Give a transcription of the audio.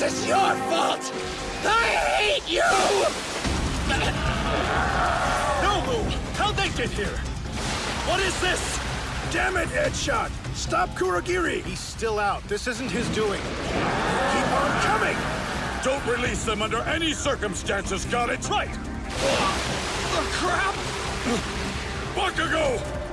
This is your fault! I hate you! Nomu! How'd they get here? What is this? Damn it, Edgeshot! Stop Kurogiri. He's still out. This isn't his doing. Keep on coming! Don't release them under any circumstances, got it? Right! The crap! Bakugo!